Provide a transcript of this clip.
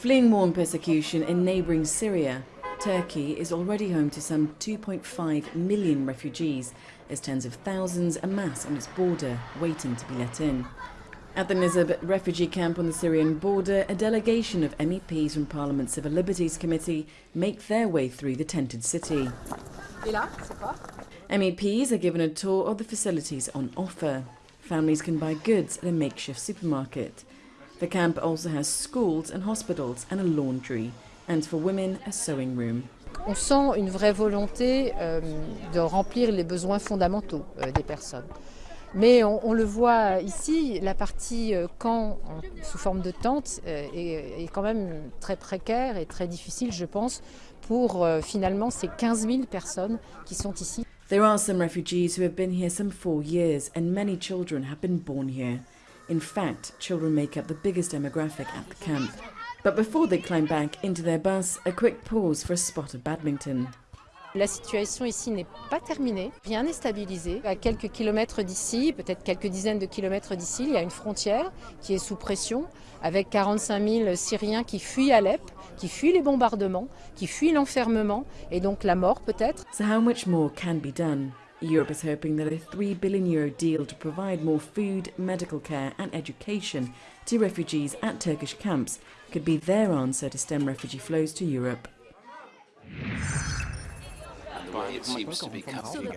Fleeing war and persecution in neighbouring Syria, Turkey is already home to some 2.5 million refugees as tens of thousands amass on its border, waiting to be let in. At the Nizib refugee camp on the Syrian border, a delegation of MEPs from Parliament's Civil Liberties Committee make their way through the tented city. MEPs are given a tour of the facilities on offer. Families can buy goods at a makeshift supermarket. The camp also has schools and hospitals and a laundry, and for women, a sewing room. On sent une vraie volonté euh, de remplir les besoins fondamentaux euh, des personnes. Mais on, on, le voit ici, la partie euh, camp en, sous forme de tente euh, est, est, quand même très précaire et très difficile, je pense, pour euh, finalement ces 15 000 personnes qui sont ici. There are some refugees who have been here some four years and many children have been born here. In fact, children make up the biggest demographic at the camp. But before they climb back into their bus, a quick pause for a spot of badminton. La situation ici n'est pas terminée, rien n'est stabilisé. À quelques kilomètres d'ici, peut-être quelques dizaines de kilomètres d'ici, il y a une frontière qui est sous pression avec 45 000 Syriens qui fuient Alep, qui fuient les bombardements, qui fuient l'enfermement et donc la mort peut-être. So how much more can be done? Europe is hoping that a 3 billion euro deal to provide more food, medical care and education to refugees at Turkish camps could be their answer to stem refugee flows to Europe. It seems to be coming.